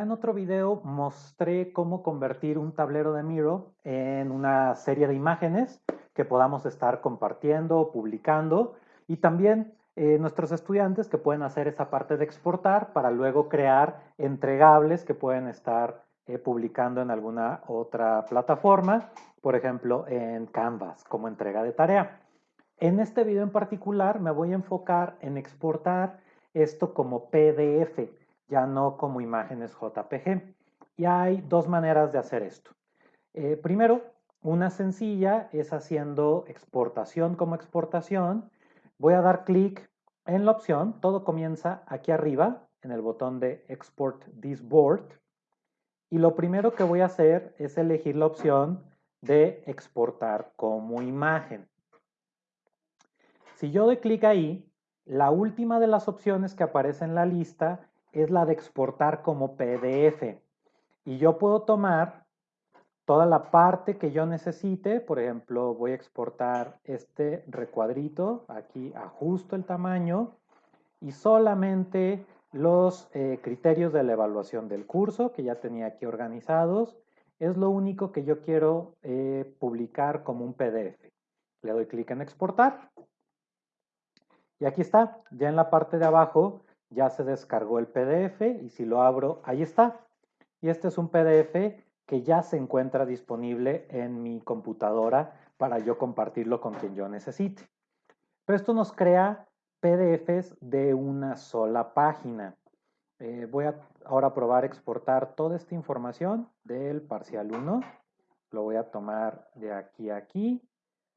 En otro video mostré cómo convertir un tablero de Miro en una serie de imágenes que podamos estar compartiendo o publicando y también eh, nuestros estudiantes que pueden hacer esa parte de exportar para luego crear entregables que pueden estar eh, publicando en alguna otra plataforma, por ejemplo en Canvas como entrega de tarea. En este video en particular me voy a enfocar en exportar esto como PDF ya no como imágenes JPG. Y hay dos maneras de hacer esto. Eh, primero, una sencilla es haciendo exportación como exportación. Voy a dar clic en la opción, todo comienza aquí arriba, en el botón de Export this board. Y lo primero que voy a hacer es elegir la opción de exportar como imagen. Si yo doy clic ahí, la última de las opciones que aparece en la lista es la de exportar como PDF. Y yo puedo tomar toda la parte que yo necesite, por ejemplo, voy a exportar este recuadrito, aquí ajusto el tamaño y solamente los eh, criterios de la evaluación del curso que ya tenía aquí organizados, es lo único que yo quiero eh, publicar como un PDF. Le doy clic en exportar y aquí está, ya en la parte de abajo ya se descargó el PDF y si lo abro, ahí está. Y este es un PDF que ya se encuentra disponible en mi computadora para yo compartirlo con quien yo necesite. Pero esto nos crea PDFs de una sola página. Eh, voy a ahora probar exportar toda esta información del parcial 1. Lo voy a tomar de aquí a aquí,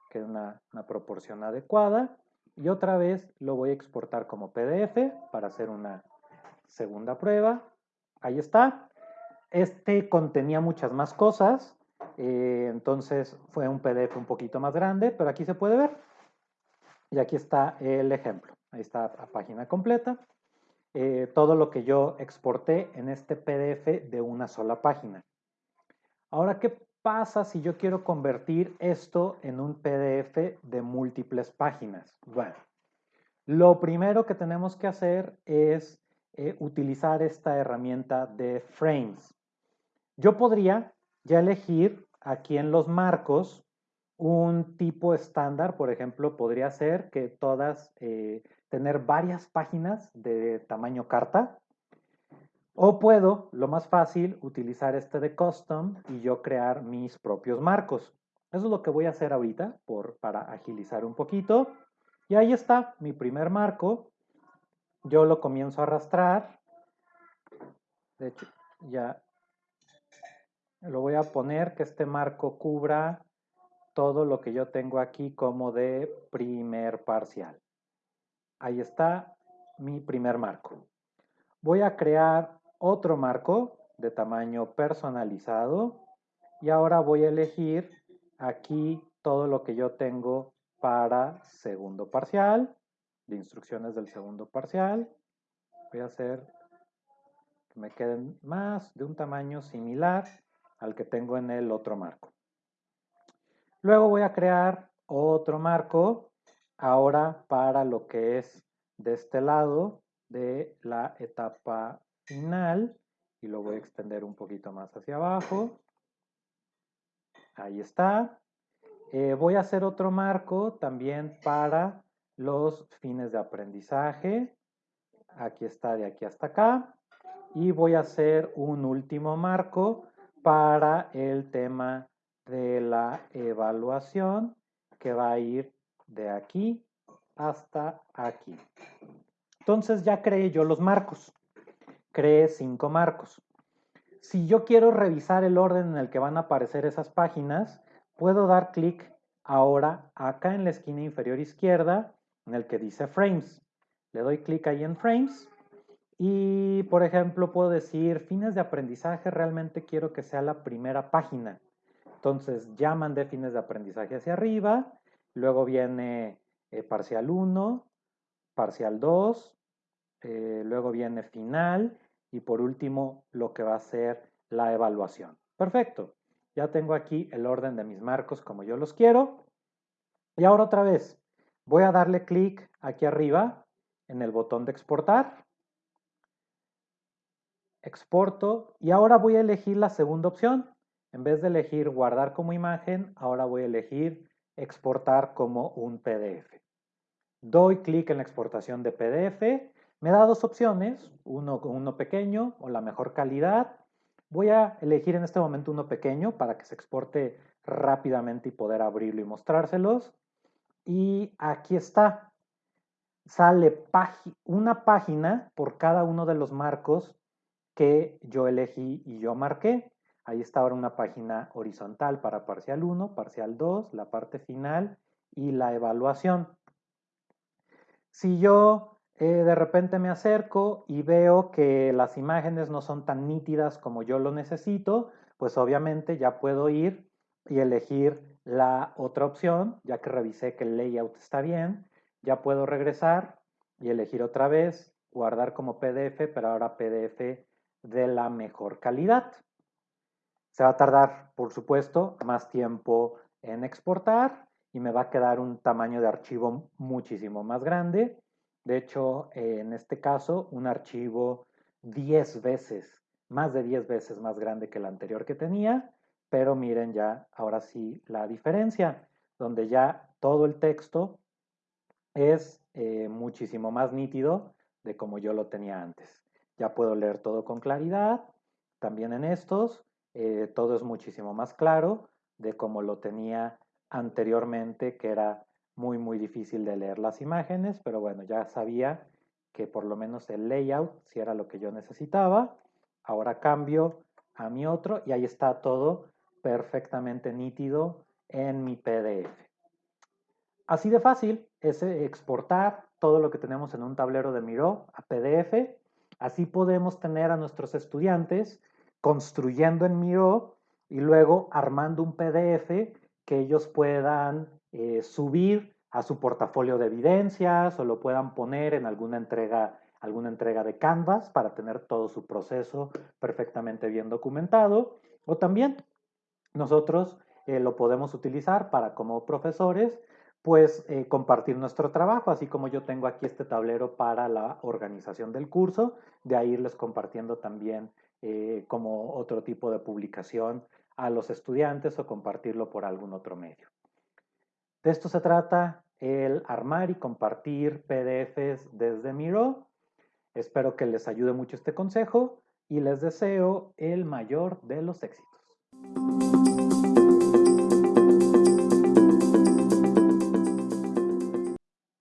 que es una proporción adecuada y otra vez lo voy a exportar como PDF para hacer una segunda prueba. Ahí está. Este contenía muchas más cosas, eh, entonces fue un PDF un poquito más grande, pero aquí se puede ver. Y aquí está el ejemplo. Ahí está la página completa. Eh, todo lo que yo exporté en este PDF de una sola página. Ahora, ¿qué pasa si yo quiero convertir esto en un PDF de múltiples páginas? Bueno, lo primero que tenemos que hacer es eh, utilizar esta herramienta de frames. Yo podría ya elegir aquí en los marcos un tipo estándar, por ejemplo, podría ser que todas eh, tener varias páginas de tamaño carta, o puedo, lo más fácil, utilizar este de custom y yo crear mis propios marcos. Eso es lo que voy a hacer ahorita por, para agilizar un poquito. Y ahí está mi primer marco. Yo lo comienzo a arrastrar. De hecho, ya lo voy a poner que este marco cubra todo lo que yo tengo aquí como de primer parcial. Ahí está mi primer marco. Voy a crear otro marco de tamaño personalizado y ahora voy a elegir aquí todo lo que yo tengo para segundo parcial, de instrucciones del segundo parcial. Voy a hacer que me queden más de un tamaño similar al que tengo en el otro marco. Luego voy a crear otro marco ahora para lo que es de este lado de la etapa final y lo voy a extender un poquito más hacia abajo. Ahí está. Eh, voy a hacer otro marco también para los fines de aprendizaje. Aquí está de aquí hasta acá. Y voy a hacer un último marco para el tema de la evaluación que va a ir de aquí hasta aquí. Entonces ya creé yo los marcos cree cinco marcos. Si yo quiero revisar el orden en el que van a aparecer esas páginas, puedo dar clic ahora acá en la esquina inferior izquierda en el que dice Frames. Le doy clic ahí en Frames y, por ejemplo, puedo decir fines de aprendizaje, realmente quiero que sea la primera página. Entonces ya mandé fines de aprendizaje hacia arriba, luego viene eh, parcial 1, parcial 2, eh, luego viene final y por último lo que va a ser la evaluación. Perfecto, ya tengo aquí el orden de mis marcos como yo los quiero. Y ahora otra vez, voy a darle clic aquí arriba en el botón de exportar. exporto y ahora voy a elegir la segunda opción. En vez de elegir guardar como imagen, ahora voy a elegir exportar como un PDF. Doy clic en la exportación de PDF. Me da dos opciones, uno, uno pequeño o la mejor calidad. Voy a elegir en este momento uno pequeño para que se exporte rápidamente y poder abrirlo y mostrárselos. Y aquí está. Sale una página por cada uno de los marcos que yo elegí y yo marqué. Ahí está ahora una página horizontal para parcial 1, parcial 2, la parte final y la evaluación. Si yo eh, de repente me acerco y veo que las imágenes no son tan nítidas como yo lo necesito, pues obviamente ya puedo ir y elegir la otra opción, ya que revisé que el layout está bien, ya puedo regresar y elegir otra vez, guardar como PDF, pero ahora PDF de la mejor calidad. Se va a tardar, por supuesto, más tiempo en exportar y me va a quedar un tamaño de archivo muchísimo más grande. De hecho, en este caso, un archivo 10 veces, más de 10 veces más grande que el anterior que tenía, pero miren ya ahora sí la diferencia, donde ya todo el texto es eh, muchísimo más nítido de como yo lo tenía antes. Ya puedo leer todo con claridad. También en estos, eh, todo es muchísimo más claro de como lo tenía anteriormente, que era muy, muy difícil de leer las imágenes, pero bueno, ya sabía que por lo menos el layout si era lo que yo necesitaba. Ahora cambio a mi otro y ahí está todo perfectamente nítido en mi PDF. Así de fácil es exportar todo lo que tenemos en un tablero de Miro a PDF Así podemos tener a nuestros estudiantes construyendo en Miro y luego armando un PDF que ellos puedan eh, subir a su portafolio de evidencias o lo puedan poner en alguna entrega, alguna entrega de Canvas para tener todo su proceso perfectamente bien documentado. O también nosotros eh, lo podemos utilizar para como profesores pues eh, compartir nuestro trabajo, así como yo tengo aquí este tablero para la organización del curso, de ahí irles compartiendo también como otro tipo de publicación a los estudiantes o compartirlo por algún otro medio. De esto se trata el armar y compartir PDFs desde Miro. Espero que les ayude mucho este consejo y les deseo el mayor de los éxitos.